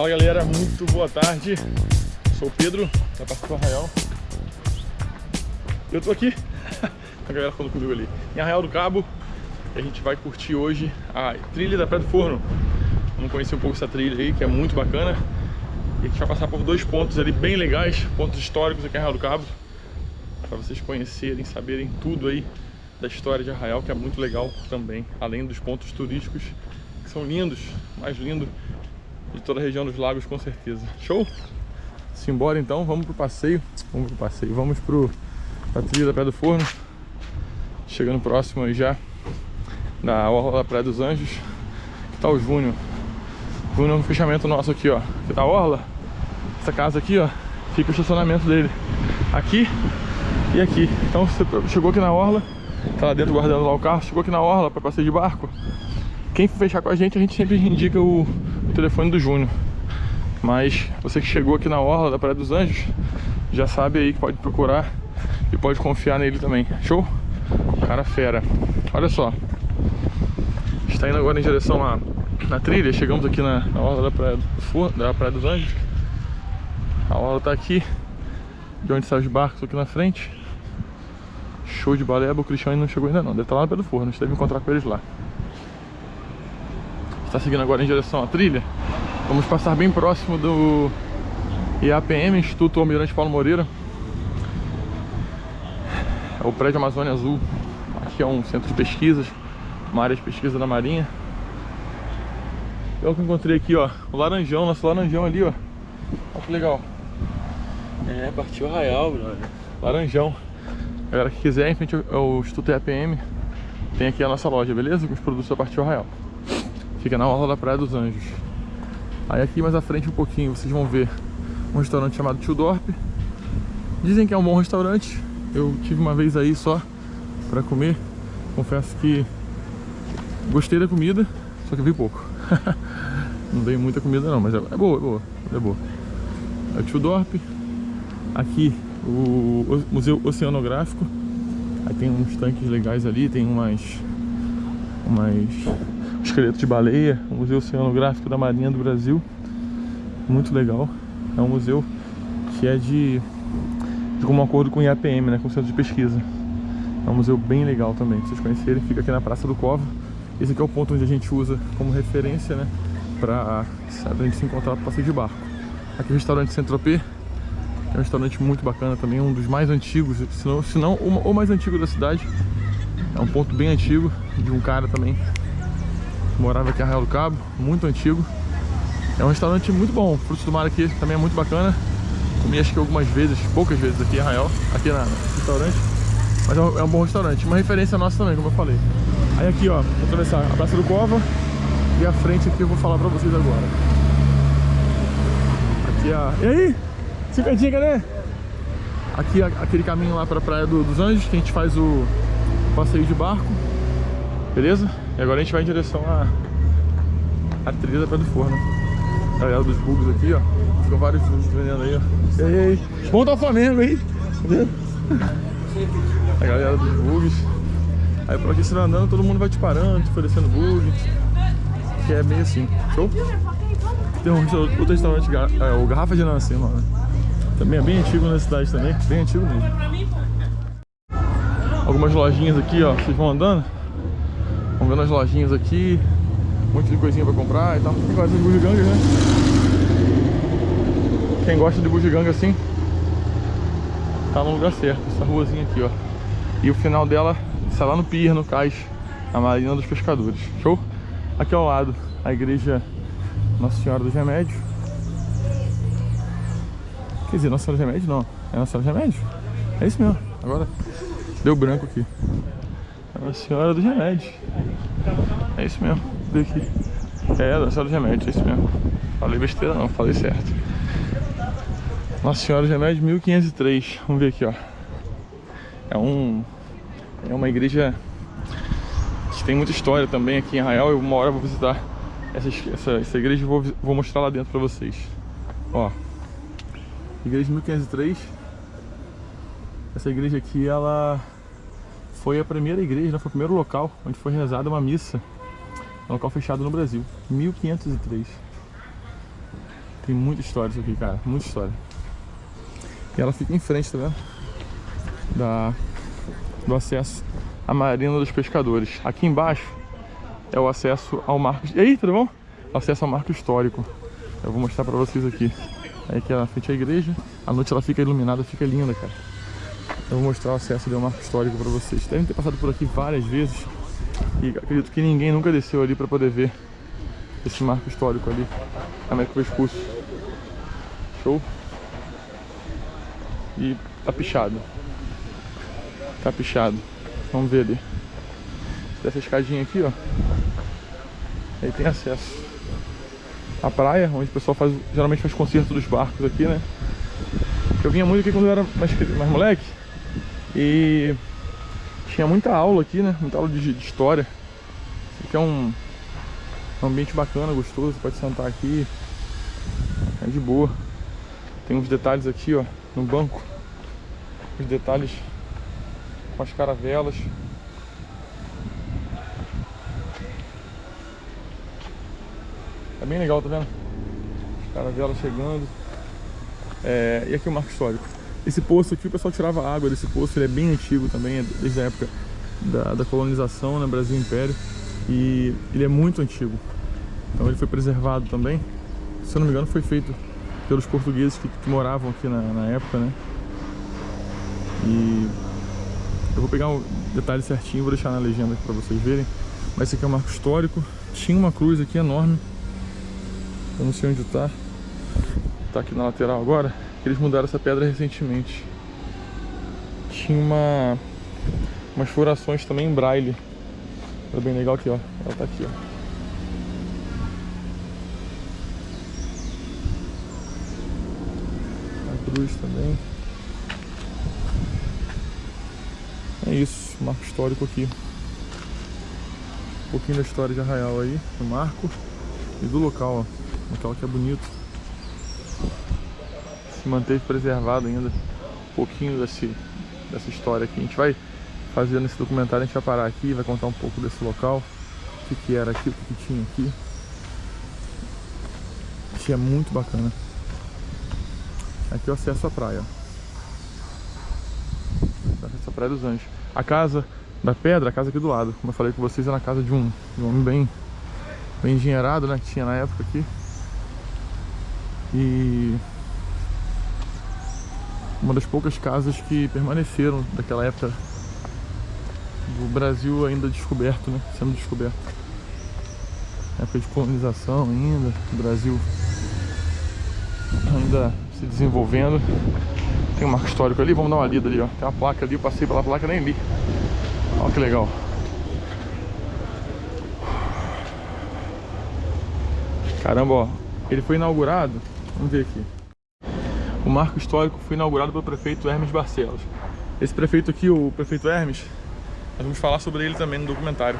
Fala galera, muito boa tarde. Sou o Pedro, da Parque do Arraial. Eu tô aqui, a galera falando comigo ali, em Arraial do Cabo. A gente vai curtir hoje a trilha da Praia do Forno. Vamos conhecer um pouco essa trilha aí, que é muito bacana. E a gente vai passar por dois pontos ali bem legais, pontos históricos aqui em Arraial do Cabo. Para vocês conhecerem, saberem tudo aí da história de Arraial, que é muito legal também. Além dos pontos turísticos, que são lindos, mais lindo de toda a região dos lagos com certeza. Show? Simbora então, vamos pro passeio. Vamos pro passeio, vamos pro pra trilha da Praia do Forno. Chegando próximo aí já da Orla da Praia dos Anjos. Que tá o Júnior. Júnior no fechamento nosso aqui, ó. Aqui tá a Orla. Essa casa aqui, ó, fica o estacionamento dele. Aqui e aqui. Então você chegou aqui na Orla, tá lá dentro guardando lá o carro, chegou aqui na Orla para passeio de barco. Quem fechar com a gente, a gente sempre indica o, o telefone do Júnior. Mas você que chegou aqui na Orla da Praia dos Anjos, já sabe aí que pode procurar e pode confiar nele também. Show? Cara fera. Olha só. Está indo agora em direção à, na trilha. Chegamos aqui na, na Orla da Praia, do, da Praia dos Anjos. A Orla está aqui. De onde saem os barcos aqui na frente. Show de baleba. O Cristiano não chegou ainda não. Deve estar lá no pé do forno. A gente deve encontrar com eles lá está seguindo agora em direção à trilha. Vamos passar bem próximo do IAPM, Instituto Almirante Paulo Moreira. É o prédio Amazônia Azul. Aqui é um centro de pesquisas, uma área de pesquisa da Marinha. Eu que encontrei aqui, ó, o laranjão, nosso laranjão ali, ó. Olha que legal. É, partiu Arraial, brother. Laranjão. Galera que quiser, em frente ao Instituto IAPM, tem aqui a nossa loja, beleza? Com os produtos da Partiu Arraial. Fica na orla da Praia dos Anjos. Aí aqui mais à frente um pouquinho vocês vão ver um restaurante chamado Tio Dorp. Dizem que é um bom restaurante. Eu tive uma vez aí só pra comer. Confesso que gostei da comida, só que vi pouco. não dei muita comida não, mas é, é boa, é boa, é boa. É o Tio Dorp. Aqui o Museu Oceanográfico. Aí tem uns tanques legais ali, tem umas umas esqueleto de baleia, o Museu Oceanográfico da Marinha do Brasil. Muito legal. É um museu que é de, de como acordo com o IAPM, né, com o Centro de Pesquisa. É um museu bem legal também, pra vocês conhecerem. Fica aqui na Praça do Cova. Esse aqui é o ponto onde a gente usa como referência, né, pra, pra gente se encontrar para passeio de barco. Aqui é o restaurante Centropê, é um restaurante muito bacana também, um dos mais antigos, se não, se não o mais antigo da cidade. É um ponto bem antigo, de um cara também morava aqui em Arraial do Cabo, muito antigo. É um restaurante muito bom, frutos do mar aqui também é muito bacana. Comi acho que algumas vezes, poucas vezes aqui em Arraial, aqui na, no restaurante. Mas é um, é um, bom restaurante, uma referência nossa também, como eu falei. Aí aqui ó, vou atravessar a Praça do Cova e a frente aqui eu vou falar pra vocês agora. Aqui a... E aí? Cinquentinha, cadê? Aqui aquele caminho lá pra Praia do, dos Anjos, que a gente faz o passeio de barco. Beleza? E agora a gente vai em direção à, à trilha da Praia do Forno. A galera dos bugs aqui, ó. Ficam vários bugs vendendo aí, ó. E aí, aí. Vamos dar o Flamengo aí. A galera dos bugs. Aí por aqui você vai andando, todo mundo vai te parando, te oferecendo bug. Que é meio assim. Show? Tem um outro restaurante, é, o Garrafa de Nancy, mano. Também é bem antigo na cidade também, bem antigo mesmo. Algumas lojinhas aqui, ó, vocês vão andando. Vamos vendo as lojinhas aqui. Um monte de coisinha pra comprar e tal. Quem gosta de bugiganga, né? Quem gosta de bugiganga assim, tá no lugar certo. Essa ruazinha aqui, ó. E o final dela está lá no pier, no cais, a Marina dos Pescadores. Show? Aqui ao lado, a igreja Nossa Senhora dos Remédios. Quer dizer, Nossa Senhora dos Remédios não. É Nossa Senhora dos Remédios? É isso mesmo. Agora deu branco aqui. Nossa Senhora dos Remédios. É isso mesmo. Vê aqui. É, Nossa Senhora dos Remédios, é isso mesmo. Falei besteira não, falei certo. Nossa Senhora dos Remédios, 1503. Vamos ver aqui, ó. É um... É uma igreja que tem muita história também aqui em Arraial. Eu uma hora vou visitar essa, essa, essa igreja e vou, vou mostrar lá dentro pra vocês. Ó. Igreja 1503. Essa igreja aqui, ela foi a primeira igreja, né? foi o primeiro local onde foi rezada uma missa. Um local fechado no Brasil, 1503. Tem muita história isso aqui, cara. Muita história. E ela fica em frente, tá vendo? Da, do acesso à Marina dos Pescadores. Aqui embaixo é o acesso ao marco... Ei, tudo bom? Acesso ao marco histórico. Eu vou mostrar pra vocês aqui. Aí aqui na frente é a igreja. À noite ela fica iluminada, fica linda, cara. Eu vou mostrar o acesso ao marco histórico pra vocês. Devem ter passado por aqui várias vezes. E acredito que ninguém nunca desceu ali pra poder ver esse marco histórico ali. Américo Vespucci. Show? E tá pichado. Tá pichado. Vamos ver ali. Dessa escadinha aqui, ó. Aí tem acesso à praia, onde o pessoal faz, geralmente faz concerto dos barcos aqui, né? Eu vinha muito aqui quando eu era mais, mais moleque. E tinha muita aula aqui, né? Muita aula de, de história. Isso aqui é um, um ambiente bacana, gostoso. Pode sentar aqui. É de boa. Tem uns detalhes aqui, ó, no banco. Os detalhes com as caravelas. É bem legal, tá vendo? Caravela chegando. É, e aqui o marco histórico. Esse poço aqui, o pessoal tirava água desse poço, ele é bem antigo também, é desde a época da, da colonização, né, Brasil Império. E ele é muito antigo. Então ele foi preservado também. Se eu não me engano, foi feito pelos portugueses que, que moravam aqui na, na época, né? E eu vou pegar o detalhe certinho, vou deixar na legenda aqui pra vocês verem. Mas esse aqui é um marco histórico. Tinha uma cruz aqui enorme eu não sei onde tá. Tá aqui na lateral agora. Eles mudaram essa pedra recentemente. Tinha uma... Umas furações também em braille. Era bem legal aqui, ó. Ela tá aqui, ó. A cruz também. É isso, marco histórico aqui. Um pouquinho da história de Arraial aí, do marco e do local, ó. Local que é bonito. Se manteve preservado ainda um pouquinho desse, dessa história aqui. A gente vai fazer nesse documentário, a gente vai parar aqui, vai contar um pouco desse local. O que, que era aqui, o que, que tinha aqui. Isso é muito bacana. Aqui o acesso à praia. Acesso à Praia dos Anjos. A casa da pedra, a casa aqui do lado. Como eu falei com vocês, é na casa de um, de um homem bem, bem engenheirado, né? Que tinha na época aqui. E uma das poucas casas que permaneceram daquela época do Brasil ainda descoberto, né? Sendo descoberto. Época de colonização ainda, o Brasil ainda se desenvolvendo. Tem um marco histórico ali, vamos dar uma lida ali, ó. Tem uma placa ali, eu passei pela placa nem li. Olha que legal. Caramba, ó. Ele foi inaugurado Vamos ver aqui. O marco histórico foi inaugurado pelo prefeito Hermes Barcelos. Esse prefeito aqui, o prefeito Hermes, nós vamos falar sobre ele também no documentário.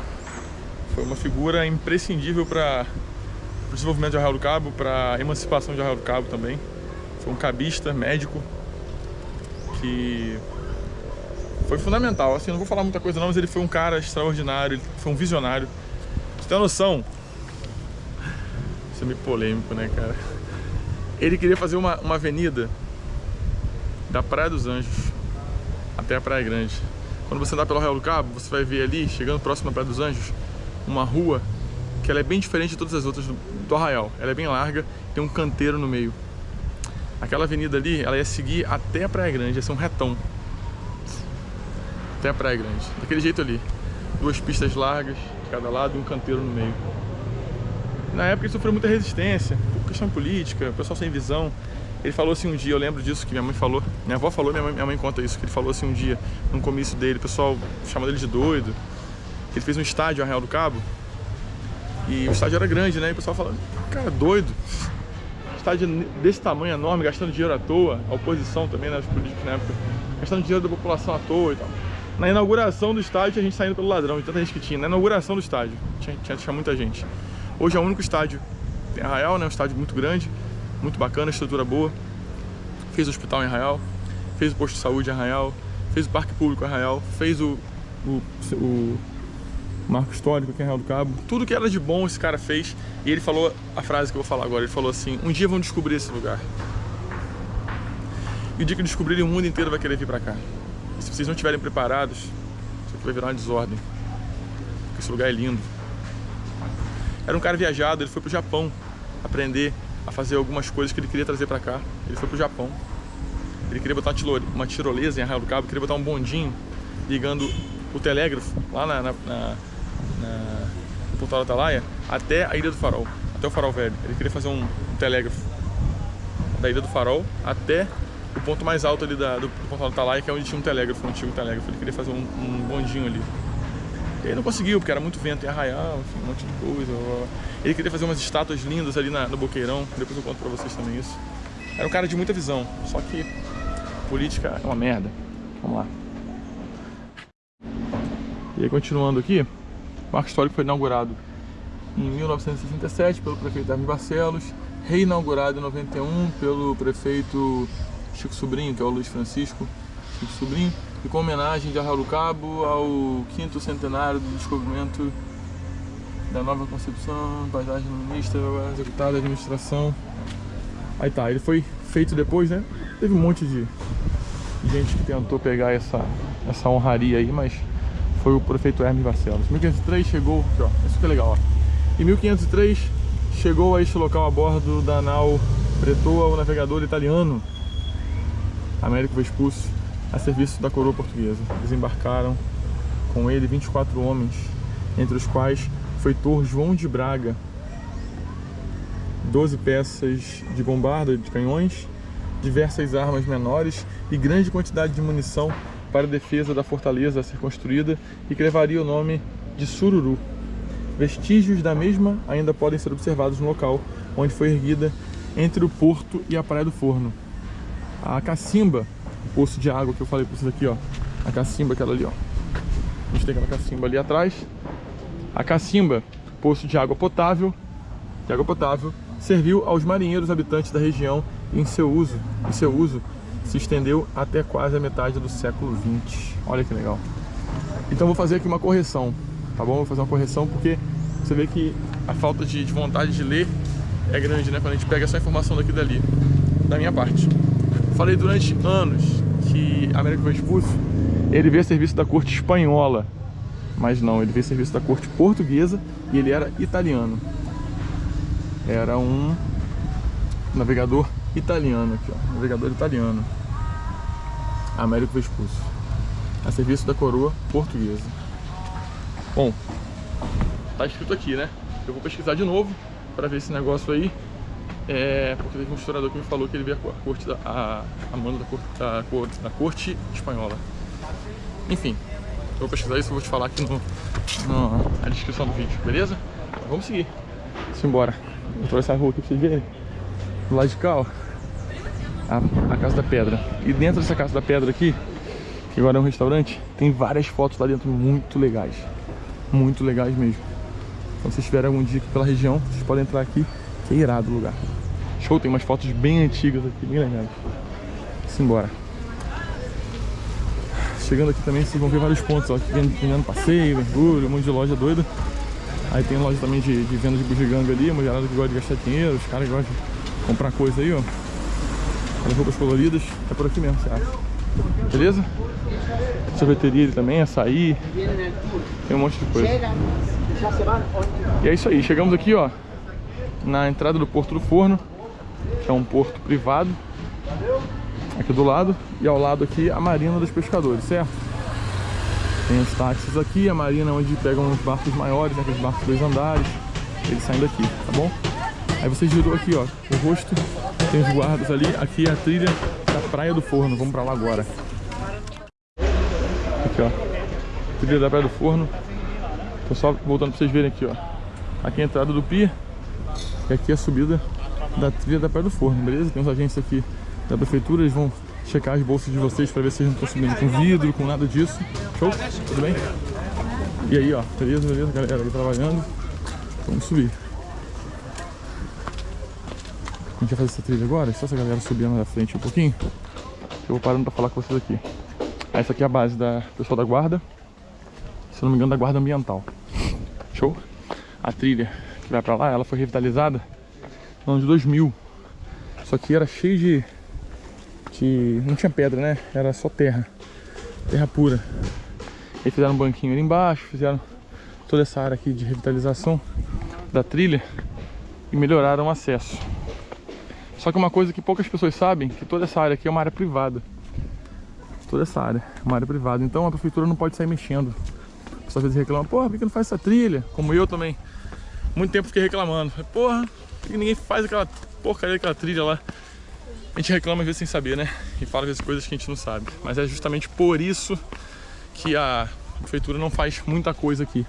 Foi uma figura imprescindível para o desenvolvimento de Arraial do Cabo, para a emancipação de Arraial do Cabo também. Foi um cabista, médico, que foi fundamental. Assim, não vou falar muita coisa não, mas ele foi um cara extraordinário, ele foi um visionário. Você tem noção? Isso é meio polêmico, né, cara? Ele queria fazer uma, uma avenida da Praia dos Anjos até a Praia Grande. Quando você andar pelo Arraial do Cabo, você vai ver ali, chegando próximo à Praia dos Anjos, uma rua que ela é bem diferente de todas as outras do, do Arraial. Ela é bem larga, tem um canteiro no meio. Aquela avenida ali, ela ia seguir até a Praia Grande, ia ser um retão. Até a Praia Grande. Daquele jeito ali. Duas pistas largas de cada lado e um canteiro no meio. Na época ele sofreu muita resistência, por questão política, pessoal sem visão. Ele falou assim um dia, eu lembro disso que minha mãe falou, minha avó falou, minha mãe, minha mãe conta isso, que ele falou assim um dia, num comício dele, o pessoal chamando ele de doido, que ele fez um estádio em Arraial do Cabo, e o estádio era grande, né, e o pessoal falando, cara, doido, estádio desse tamanho, enorme, gastando dinheiro à toa, a oposição também, né, os políticos na época, gastando dinheiro da população à toa e tal. Na inauguração do estádio, a gente saindo pelo ladrão, de tanta gente que tinha, na inauguração do estádio, tinha, tinha, tinha muita gente. Hoje é o único estádio. Tem Arraial, né? Um estádio muito grande, muito bacana, estrutura boa. Fez o hospital em Arraial, fez o posto de saúde em Arraial, fez o parque público em Arraial, fez o, o, o, marco histórico aqui em Real do Cabo. Tudo que era de bom esse cara fez. E ele falou a frase que eu vou falar agora. Ele falou assim, um dia vão descobrir esse lugar. E o dia que descobrirem, o mundo inteiro vai querer vir pra cá. E se vocês não estiverem preparados, isso aqui vai virar uma desordem. Porque esse lugar é lindo. Era um cara viajado, ele foi pro Japão aprender a fazer algumas coisas que ele queria trazer pra cá. Ele foi pro Japão. Ele queria botar uma tirolesa em Arraial do Cabo, queria botar um bondinho ligando o telégrafo lá na, na, na, na Portal Atalaia até a Ilha do Farol, até o Farol Velho. Ele queria fazer um, telégrafo da Ilha do Farol até o ponto mais alto ali da, do, do Portal Atalaia, que é onde tinha um telégrafo, um antigo telégrafo. Ele queria fazer um, um bondinho ali. E aí não conseguiu, porque era muito vento em Arraial, enfim, um monte de coisa. Ele queria fazer umas estátuas lindas ali na, no Boqueirão, depois eu conto pra vocês também isso. Era um cara de muita visão, só que política é uma merda. Vamos lá. E aí, continuando aqui, o Marco Histórico foi inaugurado em 1967 pelo prefeito Hermes Barcelos, reinaugurado em 91 pelo prefeito Chico Sobrinho, que é o Luiz Francisco Chico Sobrinho, e com homenagem de Cabo ao quinto centenário do descobrimento da nova concepção, paisagem ministra, executada, administração. Aí tá, ele foi feito depois, né? Teve um monte de gente que tentou pegar essa, essa honraria aí, mas foi o prefeito Hermes Barcelos. 1503 chegou, aqui, ó, isso que é legal, ó. Em 1503 chegou a este local a bordo da nau Bretoa, o navegador italiano Américo Vespucci, a serviço da coroa portuguesa. Desembarcaram com ele 24 homens, entre os quais foi Tor João de Braga, 12 peças de bombarda de canhões, diversas armas menores e grande quantidade de munição para a defesa da fortaleza a ser construída e que levaria o nome de Sururu. Vestígios da mesma ainda podem ser observados no local onde foi erguida entre o porto e a Praia do Forno. A cacimba, poço de água que eu falei para vocês aqui, ó, a cacimba aquela ali, ó. A gente tem aquela cacimba ali atrás. A cacimba, poço de água potável, de água potável, serviu aos marinheiros habitantes da região em seu uso, seu uso se estendeu até quase a metade do século XX. Olha que legal. Então vou fazer aqui uma correção, tá bom? Vou fazer uma correção porque você vê que a falta de, de vontade de ler é grande, né? Quando a gente pega essa informação daqui dali, da minha parte. Falei durante anos que Américo Vespucci, ele veio a serviço da corte espanhola, mas não, ele veio a serviço da corte portuguesa e ele era italiano. Era um navegador italiano aqui, ó, navegador italiano. Américo Vespucci, a serviço da coroa portuguesa. Bom, tá escrito aqui, né? Eu vou pesquisar de novo para ver esse negócio aí. É, porque teve um historiador que me falou que ele veio a corte da, a, a mando da corte, da, da corte espanhola. Enfim, eu vou pesquisar isso e vou te falar aqui no, no, na descrição do vídeo, beleza? Vamos seguir. Simbora. Vou atravessar a rua aqui pra vocês verem. Do lado de cá, ó a, a Casa da Pedra. E dentro dessa Casa da Pedra aqui, que agora é um restaurante, tem várias fotos lá dentro muito legais. Muito legais mesmo. Então, se vocês tiverem algum dia aqui pela região, vocês podem entrar aqui, que é irado o lugar. Show, tem umas fotos bem antigas aqui, bem legais. Simbora. Chegando aqui também, vocês vão ver vários pontos, ó, aqui vendendo passeio, mergulho, um monte de loja doida. Aí tem loja também de, de venda de bugiganga ali, uma gerada que gosta de gastar dinheiro, os caras gostam de comprar coisa aí, ó. As roupas coloridas, é por aqui mesmo, você acha? Beleza? Sorveteria ali também, açaí. Tem um monte de coisa. E é isso aí, chegamos aqui, ó, na entrada do Porto do Forno, que é um porto privado, aqui do lado, e ao lado aqui a Marina dos Pescadores, certo? Tem os táxis aqui, a marina onde pegam os barcos maiores, né, aqueles barcos dois andares, eles saem daqui, tá bom? Aí você girou aqui, ó, o rosto, tem os guardas ali, aqui é a trilha da Praia do Forno, vamos pra lá agora. Aqui, ó, trilha da Praia do Forno. Tô só voltando pra vocês verem aqui, ó. Aqui é a entrada do Pia, e aqui é a subida da trilha da Praia do Forno, beleza? Tem uns agentes aqui da prefeitura, eles vão checar as bolsas de vocês pra ver se vocês não estão subindo com vidro, com nada disso. Show? Tudo bem? E aí, ó, beleza, beleza, galera aí trabalhando. Vamos subir. A gente vai fazer essa trilha agora, só essa galera subindo na frente um pouquinho. Eu vou parando pra falar com vocês aqui. Essa aqui é a base da pessoal da guarda. Se não me engano, da guarda ambiental. Show? A trilha que vai pra lá, ela foi revitalizada no ano de 2000. Só que era cheio de, de... Não tinha pedra, né? Era só terra. Terra pura. E fizeram um banquinho ali embaixo, fizeram toda essa área aqui de revitalização da trilha e melhoraram o acesso. Só que uma coisa que poucas pessoas sabem, que toda essa área aqui é uma área privada. Toda essa área é uma área privada. Então a prefeitura não pode sair mexendo. As às vezes reclamam, porra, por que não faz essa trilha? Como eu também. Muito tempo fiquei reclamando. Porra, por que ninguém faz aquela porcaria daquela trilha lá? A gente reclama às vezes sem saber, né? E fala às vezes coisas que a gente não sabe. Mas é justamente por isso que a prefeitura não faz muita coisa aqui.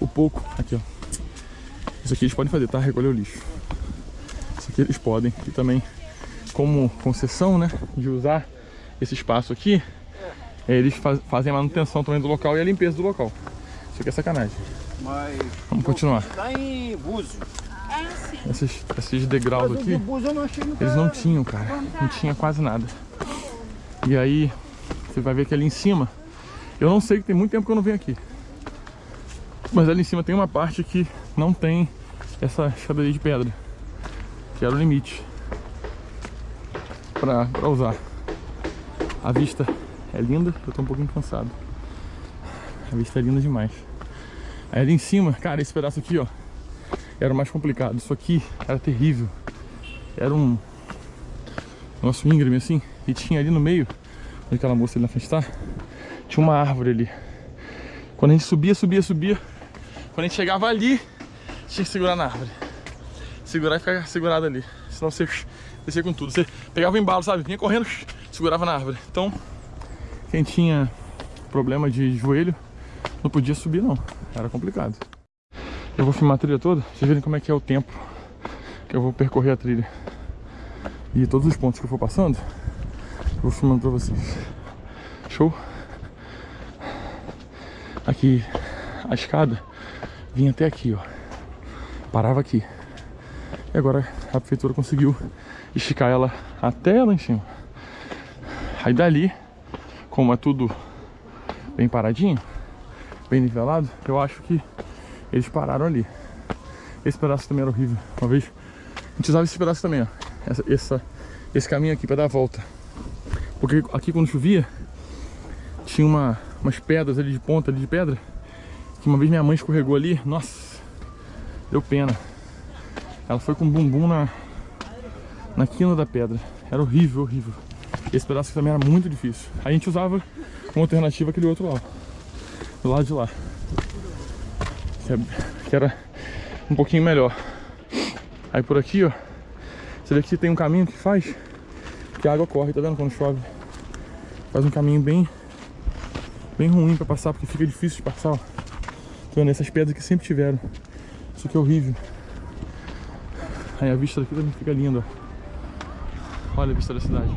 O pouco, aqui ó. Isso aqui eles podem fazer, tá? Recolher o lixo. Isso aqui eles podem. E também, como concessão, né? De usar esse espaço aqui, eles faz, fazem a manutenção também do local e a limpeza do local. Isso aqui é sacanagem. Mas Vamos continuar. Lá em Búzios. Esses, esses degraus aqui, eles não tinham, cara. Não tinha quase nada. E aí, você vai ver que ali em cima, eu não sei que tem muito tempo que eu não venho aqui. Mas ali em cima tem uma parte que não tem essa escadaria de pedra. Que era o limite. Pra, pra usar. A vista é linda, eu tô um pouquinho cansado. A vista é linda demais. Aí ali em cima, cara, esse pedaço aqui, ó, era mais complicado. Isso aqui era terrível. Era um nosso íngreme assim, e tinha ali no meio, onde aquela moça ali na frente tá, tinha uma árvore ali. Quando a gente subia, subia, subia, quando a gente chegava ali, tinha que segurar na árvore. Segurar e ficar segurado ali. Senão você descia com tudo. Você pegava o embalo, sabe? Vinha correndo, segurava na árvore. Então, quem tinha problema de joelho não podia subir não. Era complicado. Eu vou filmar a trilha toda, vocês verem como é que é o tempo que eu vou percorrer a trilha. E todos os pontos que eu for passando, eu vou filmando pra vocês. Show? Aqui, a escada vinha até aqui, ó. Parava aqui. E agora a prefeitura conseguiu esticar ela até lá em cima. Aí dali, como é tudo bem paradinho, bem nivelado, eu acho que eles pararam ali. Esse pedaço também era horrível. Uma vez a gente usava esse pedaço também, ó. Essa, essa- esse caminho aqui para dar a volta. Porque aqui quando chovia, tinha uma, umas pedras ali de ponta ali de pedra. Que uma vez minha mãe escorregou ali, nossa, deu pena. Ela foi com o bumbum na, na quina da pedra. Era horrível, horrível. Esse pedaço também era muito difícil. Aí a gente usava como alternativa aquele outro lá. Do lado de lá. Que era um pouquinho melhor. Aí por aqui, ó. Você vê que tem um caminho que faz que a água corre, tá vendo? Quando chove. Faz um caminho bem bem ruim pra passar, porque fica difícil de passar, ó. Tá vendo? Essas pedras que sempre tiveram. Isso aqui é horrível. Aí a vista daqui também fica linda, ó. Olha a vista da cidade.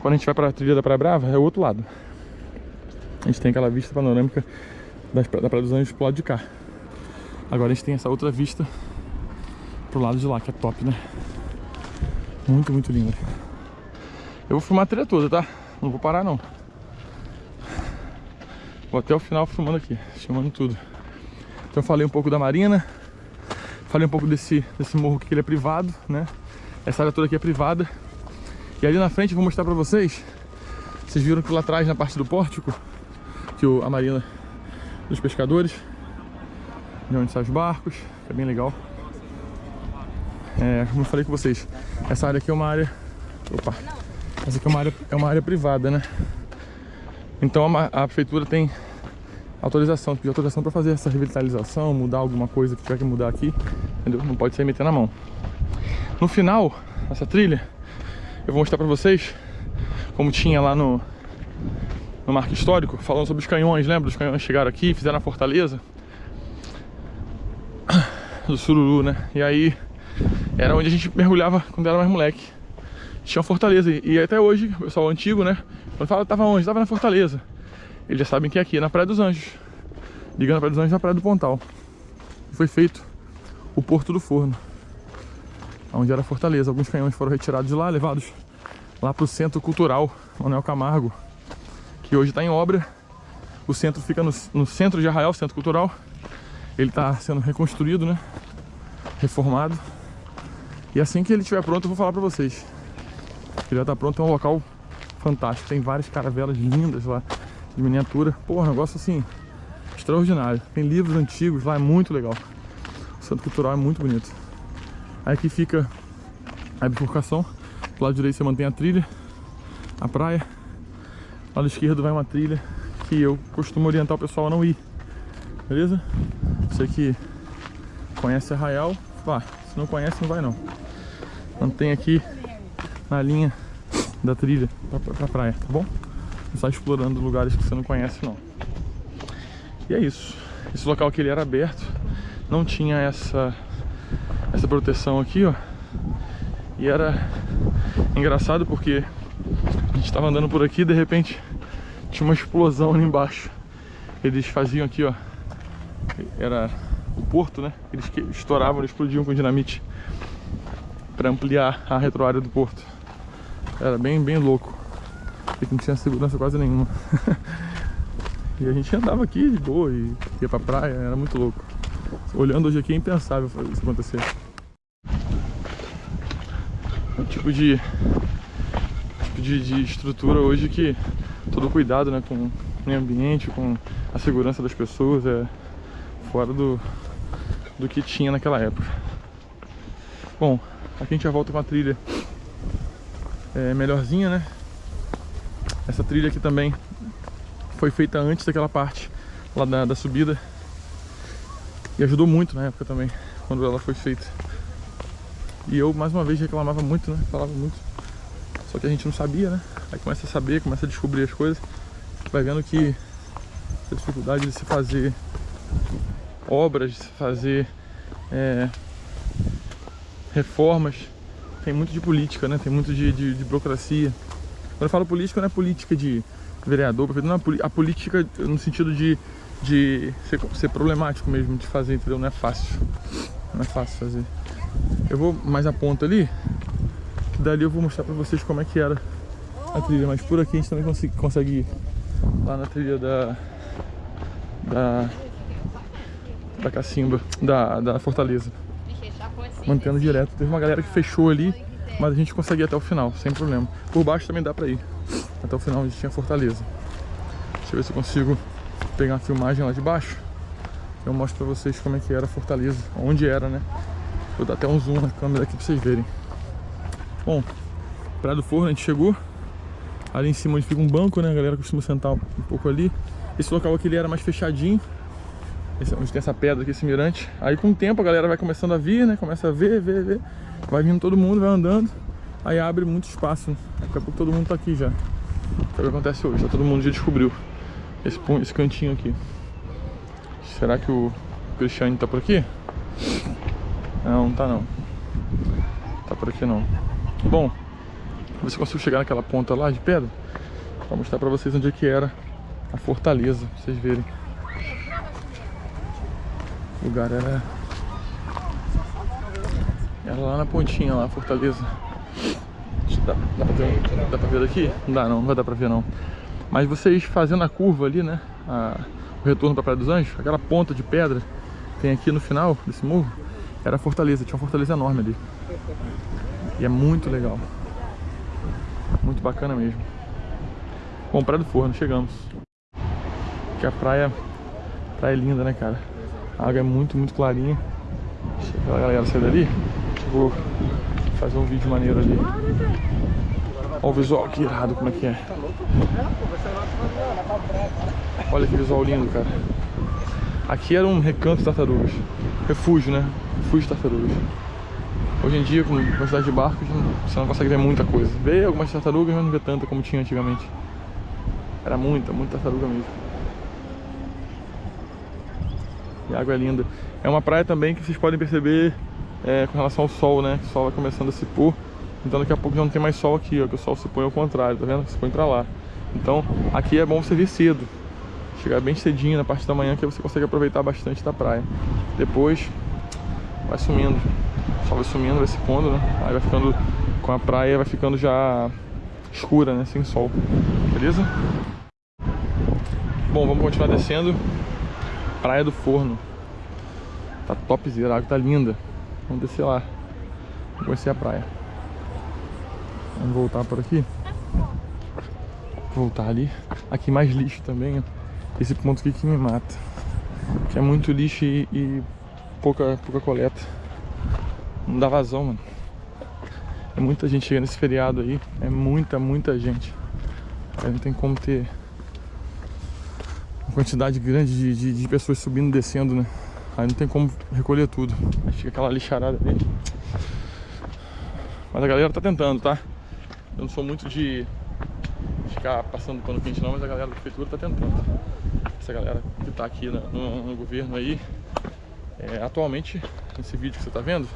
Quando a gente vai pra trilha da Praia Brava, é o outro lado. A gente tem aquela vista panorâmica da Praia dos Anjos pro lado de cá. Agora a gente tem essa outra vista pro lado de lá, que é top, né? Muito, muito linda. Eu vou filmar a trilha toda, tá? Não vou parar, não. Vou até o final filmando aqui, filmando tudo. Então falei um pouco da marina, falei um pouco desse, desse morro que ele é privado, né? Essa área toda aqui é privada. E ali na frente eu vou mostrar pra vocês. Vocês viram que lá atrás, na parte do pórtico, que a marina dos pescadores, de onde saem os barcos, é bem legal. É, como eu falei com vocês, essa área aqui é uma área. Opa! Essa aqui é uma área, é uma área privada, né? Então a, a prefeitura tem autorização, pediu autorização para fazer essa revitalização, mudar alguma coisa que tiver que mudar aqui, entendeu? Não pode sair metendo a mão. No final, essa trilha, eu vou mostrar para vocês como tinha lá no no marco histórico, falando sobre os canhões, lembra? Os canhões chegaram aqui, fizeram a fortaleza do Sururu, né? E aí era onde a gente mergulhava quando era mais moleque. Tinha uma fortaleza e até hoje, o pessoal antigo, né? Quando fala, tava onde? Tava na fortaleza. Eles já sabem que é aqui, na Praia dos Anjos. Ligando a Praia dos Anjos na Praia do Pontal. Foi feito o Porto do Forno. Onde era a fortaleza. Alguns canhões foram retirados de lá, levados lá pro Centro Cultural Manuel Camargo. Que hoje está em obra. O centro fica no, no centro de Arraial, Centro Cultural. Ele tá sendo reconstruído, né? Reformado. E assim que ele estiver pronto, eu vou falar pra vocês. Ele já tá pronto, é um local fantástico. Tem várias caravelas lindas lá, de miniatura. Pô, um negócio assim, extraordinário. Tem livros antigos lá, é muito legal. O Centro Cultural é muito bonito. Aí aqui fica a bifurcação. Do lado direito você mantém a trilha, a praia. Do lado esquerdo vai uma trilha que eu costumo orientar o pessoal a não ir. Beleza? Você que conhece Arraial, vá. Se não conhece, não vai não. Mantém aqui na linha da trilha pra, pra, pra praia, tá bom? Não sai explorando lugares que você não conhece não. E é isso. Esse local aqui ele era aberto, não tinha essa essa proteção aqui, ó. E era engraçado porque a gente estava andando por aqui e de repente tinha uma explosão ali embaixo. Eles faziam aqui, ó. Era o porto, né? Eles estouravam, explodiam com dinamite para ampliar a retroárea do porto. Era bem, bem louco. Porque não tinha segurança quase nenhuma. e a gente andava aqui de boa e ia pra praia, era muito louco. Olhando hoje aqui é impensável isso acontecer. É um tipo de, tipo de, de estrutura hoje que todo cuidado né, com o meio ambiente, com a segurança das pessoas é fora do, do que tinha naquela época. Bom, aqui a gente já volta com a trilha é, melhorzinha, né? Essa trilha aqui também foi feita antes daquela parte lá da, da subida e ajudou muito na época também, quando ela foi feita. E eu, mais uma vez, reclamava muito, né? Falava muito. Só que a gente não sabia, né? Aí começa a saber, começa a descobrir as coisas. Vai vendo que a dificuldade de se fazer obras, fazer é, reformas, tem muito de política, né? Tem muito de, de, de burocracia. Quando eu falo política, não é política de vereador, não é a política no sentido de, de ser, ser problemático mesmo de fazer, entendeu? Não é fácil. Não é fácil fazer. Eu vou mais a ponta ali, que dali eu vou mostrar pra vocês como é que era a trilha. Mas por aqui a gente também consegue, consegue ir lá na trilha da... Da... Da Cacimba, da, da Fortaleza. Mantendo direto. Teve uma galera que fechou ali, mas a gente consegue ir até o final, sem problema. Por baixo também dá pra ir. Até o final onde tinha Fortaleza. Deixa eu ver se eu consigo pegar uma filmagem lá de baixo. Eu mostro pra vocês como é que era a Fortaleza. Onde era, né? Vou dar até um zoom na câmera aqui pra vocês verem. Bom, Praia do Forno a gente chegou. Ali em cima onde fica um banco, né? A galera costuma sentar um pouco ali. Esse local aqui ele era mais fechadinho. Esse, onde tem essa pedra aqui, esse mirante. Aí com o tempo a galera vai começando a vir, né? Começa a ver, ver, ver. Vai vindo todo mundo, vai andando. Aí abre muito espaço. Daqui a pouco todo mundo tá aqui já. É o que acontece hoje, já todo mundo já descobriu esse, esse cantinho aqui. Será que o Cristiane tá por aqui? Não, não tá não. Tá por aqui não. Bom, ver se consigo chegar naquela ponta lá de pedra Pra mostrar pra vocês onde é que era a fortaleza, pra vocês verem. O lugar era... Era lá na pontinha lá, fortaleza. Dá, dá, pra ver, dá pra ver daqui? Não dá não, não vai dar pra ver não. Mas vocês fazendo a curva ali, né? A, o retorno pra Praia dos Anjos, aquela ponta de pedra tem aqui no final desse morro, era fortaleza, tinha uma fortaleza enorme ali. E é muito legal. Muito bacana mesmo. Bom, Praia do Forno, chegamos. Que a praia, praia é linda, né, cara? A água é muito, muito clarinha. Deixa a galera sair dali. Vou fazer um vídeo maneiro ali. Olha o visual que irado, como é que é. Olha que visual lindo, cara. Aqui era um recanto de tartarugas. Refúgio, né? Refúgio de tartarugas. Hoje em dia, com a quantidade de barcos, você não consegue ver muita coisa. Vê algumas tartarugas, mas não vê tanta como tinha antigamente. Era muita, muita tartaruga mesmo. A água é linda. É uma praia também que vocês podem perceber é, com relação ao sol, né? O sol vai começando a se pôr. Então daqui a pouco já não tem mais sol aqui, ó. Que o sol se põe ao contrário, tá vendo? Se põe pra lá. Então aqui é bom você vir cedo. Chegar bem cedinho na parte da manhã que você consegue aproveitar bastante da praia. Depois vai sumindo. O sol vai sumindo, vai se pondo, né? Aí vai ficando com a praia, vai ficando já escura, né? Sem sol. Beleza? Bom, vamos continuar descendo. Praia do Forno. Tá topzera, a água tá linda. Vamos descer lá. Vamos conhecer a praia. Vamos voltar por aqui. Voltar ali. Aqui mais lixo também, ó. Esse ponto aqui que me mata. Que é muito lixo e, e pouca, pouca coleta. Não dá vazão, mano. É muita gente chegando nesse feriado aí. É muita, muita gente. Aí não tem como ter quantidade grande de, de, de pessoas subindo e descendo, né? Aí não tem como recolher tudo. Aí fica aquela lixarada ali. Mas a galera tá tentando, tá? Eu não sou muito de ficar passando pano quente não, mas a galera da prefeitura tá tentando. Essa galera que tá aqui no, no, no governo aí, é, atualmente, nesse vídeo que você tá vendo,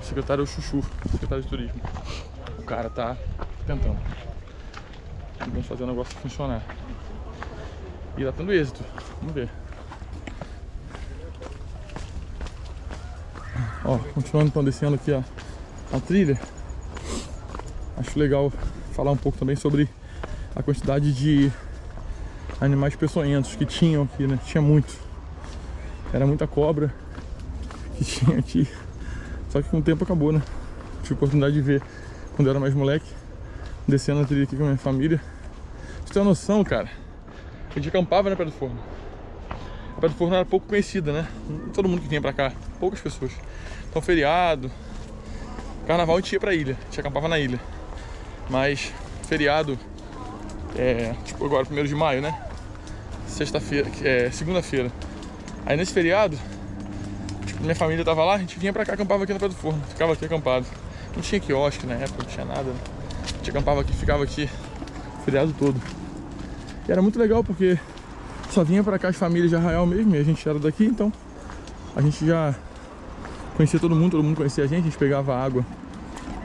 o secretário é o Chuchu, secretário de turismo. O cara tá tentando. Vamos fazer o negócio funcionar. E tá tendo êxito. Vamos ver. Ó, continuando então descendo aqui a, a trilha. Acho legal falar um pouco também sobre a quantidade de animais peçonhentos que tinham aqui, né? Tinha muito. Era muita cobra que tinha aqui. Só que com o tempo acabou, né? Tive a oportunidade de ver quando eu era mais moleque, descendo a trilha aqui com a minha família. Você tem uma noção, cara? A gente acampava na Praia do Forno. A Praia do Forno era pouco conhecida, né? Todo mundo que vinha pra cá, poucas pessoas. Então, feriado, carnaval a gente ia pra ilha, a gente acampava na ilha. Mas, feriado, é, tipo agora, primeiro de maio, né? Sexta-feira, é, segunda-feira. Aí nesse feriado, tipo, minha família tava lá, a gente vinha pra cá, acampava aqui na Praia do Forno, ficava aqui acampado. Não tinha quiosque na época, não tinha nada. Né? A gente acampava aqui, ficava aqui o feriado todo. E era muito legal porque só vinha pra cá as famílias de Arraial mesmo, e a gente era daqui, então a gente já conhecia todo mundo, todo mundo conhecia a gente, a gente pegava água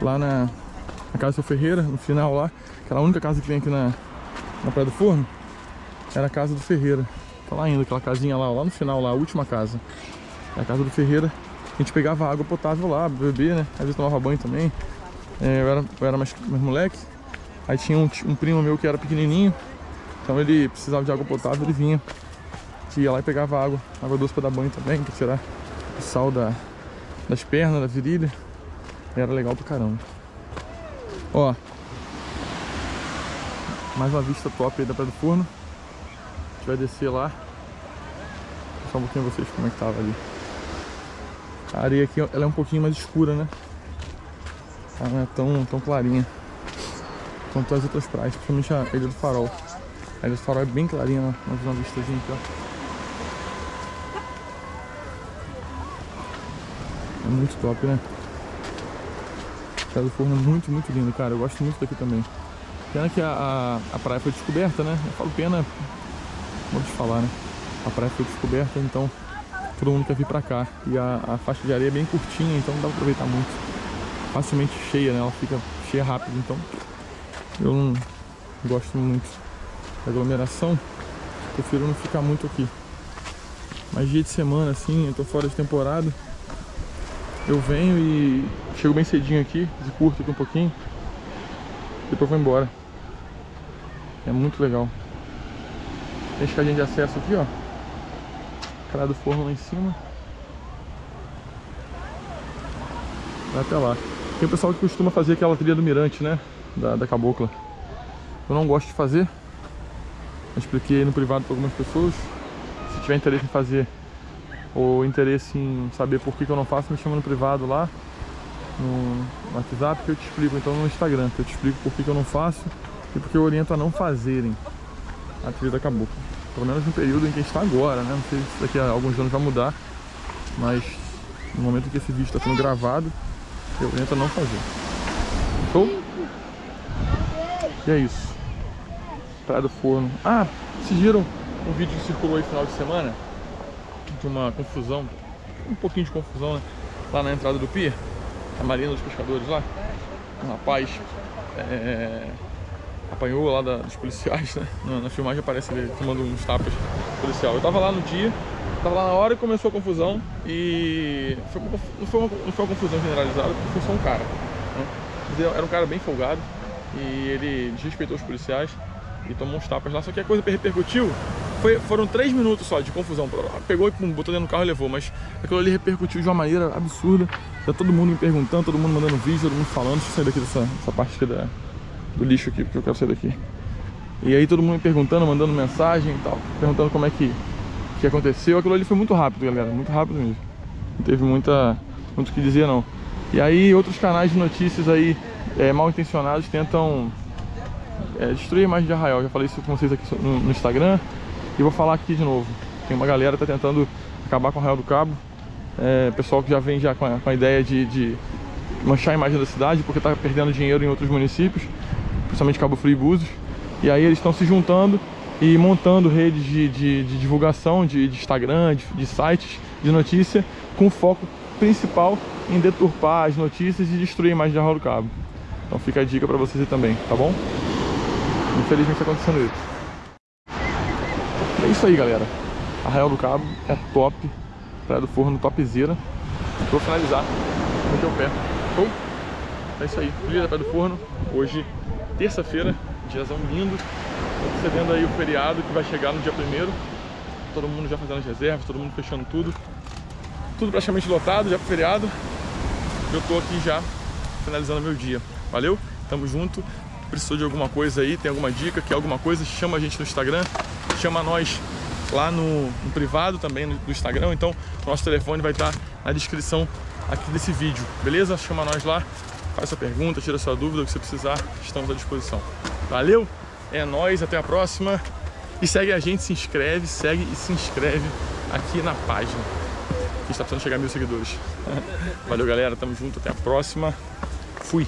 lá na, na casa do seu Ferreira, no final lá, aquela única casa que tem aqui na, na Praia do Forno, era a casa do Ferreira. Tá lá ainda, aquela casinha lá, lá no final, lá, a última casa. É a casa do Ferreira. A gente pegava água potável lá, beber, né? Às vezes tomava banho também. É, eu, era, eu era mais, mais moleque. Aí tinha um, um primo meu que era pequenininho. Então ele precisava de água potável, ele vinha. Ia lá e pegava água. Água doce pra dar banho também, pra tirar o sal da, das pernas, da virilha. E era legal pra caramba. Ó. Mais uma vista top aí da Praia do Forno. A gente vai descer lá. Vou mostrar um pouquinho vocês como é que tava ali. A areia aqui ela é um pouquinho mais escura, né? Ela não é tão, tão clarinha quanto as outras praias, principalmente a Ilha do Farol. A Ilha do Farol é bem clarinha, né? Vamos ver uma vistazinha aqui, ó. É muito top, né? Praia do Forno é muito, muito lindo, cara. Eu gosto muito daqui também. Pena que a, a, a praia foi descoberta, né? Eu falo pena, de falar, né? A praia foi descoberta, então todo mundo quer vir pra cá. E a, a faixa de areia é bem curtinha, então não dá pra aproveitar muito. Facilmente cheia, né? Ela fica cheia rápido, então eu não gosto muito aglomeração. Prefiro não ficar muito aqui. Mas dia de semana, assim, eu tô fora de temporada eu venho e chego bem cedinho aqui, curto aqui um pouquinho, depois vou embora. É muito legal. Tem escadinha de acesso aqui, ó. Cara do forno lá em cima. Vai até lá. Tem o pessoal que costuma fazer aquela trilha do mirante, né? Da, da cabocla. Eu não gosto de fazer. Eu expliquei no privado para algumas pessoas. Se tiver interesse em fazer, ou interesse em saber por que, que eu não faço, me chama no privado lá, no WhatsApp, que eu te explico, então no Instagram, que eu te explico por que, que eu não faço e porque eu oriento a não fazerem a trilha da cabocla. Pelo menos no período em que está agora, né? Não sei se daqui a alguns anos vai mudar, mas no momento em que esse vídeo está sendo gravado, eu oriento a não fazer. Show? E é isso. Praia do Forno. Ah, vocês viram um vídeo que circulou aí no final de semana? de uma confusão, um pouquinho de confusão, né? Lá na entrada do pier, a Marina dos Pescadores lá. Um rapaz é, apanhou lá da, dos policiais, né? Na, na, filmagem aparece ele tomando uns tapas policial. Eu tava lá no dia, tava lá na hora e começou a confusão e foi, não, foi uma, não foi uma confusão generalizada, porque foi só um cara. Né? Era um cara bem folgado e ele desrespeitou os policiais e tomou uns tapas lá. Só que a coisa repercutiu foi, foram três minutos só de confusão. Pegou e pum, botou dentro do carro e levou, mas aquilo ali repercutiu de uma maneira absurda. Tá todo mundo me perguntando, todo mundo mandando vídeo, todo mundo falando. Deixa eu sair daqui dessa, dessa parte aqui da, do lixo aqui, porque eu quero sair daqui. E aí todo mundo me perguntando, mandando mensagem e tal, perguntando como é que, que aconteceu. Aquilo ali foi muito rápido, galera, muito rápido mesmo. Não teve muita, muito o que dizer não. E aí outros canais de notícias aí é, mal intencionados tentam é, destruir a imagem de Arraial. Já falei isso com vocês aqui no, no Instagram e vou falar aqui de novo. Tem uma galera que tá tentando acabar com o Arraial do Cabo. É, pessoal que já vem já com a, com a ideia de, de, manchar a imagem da cidade porque tá perdendo dinheiro em outros municípios, principalmente Cabo Frio e Búzios. E aí eles estão se juntando e montando redes de, de, de divulgação de, de Instagram, de, sites de notícia com foco principal em deturpar as notícias e destruir a imagem de Arraial do Cabo. Então fica a dica pra vocês aí também, tá bom? Infelizmente tá acontecendo isso. É isso aí, galera. Arraial do Cabo é top. Praia do Forno topzera. Vou finalizar. Vou o pé. Show? É isso aí. Dia da Praia do Forno. Hoje, terça-feira. Diazão lindo. Antecedendo aí o feriado que vai chegar no dia primeiro. Todo mundo já fazendo as reservas, todo mundo fechando tudo. Tudo praticamente lotado já pro feriado. Eu tô aqui já finalizando meu dia. Valeu? Tamo junto. Precisou de alguma coisa aí, tem alguma dica, quer alguma coisa, chama a gente no Instagram, chama nós lá no, no privado também no, no Instagram. Então, nosso telefone vai estar na descrição aqui desse vídeo, beleza? Chama nós lá, faz sua pergunta, tira sua dúvida, o que você precisar, estamos à disposição. Valeu? É nóis, até a próxima. E segue a gente, se inscreve, segue e se inscreve aqui na página. Que está precisando chegar a mil seguidores. Valeu, galera. Tamo junto. Até a próxima. Fui.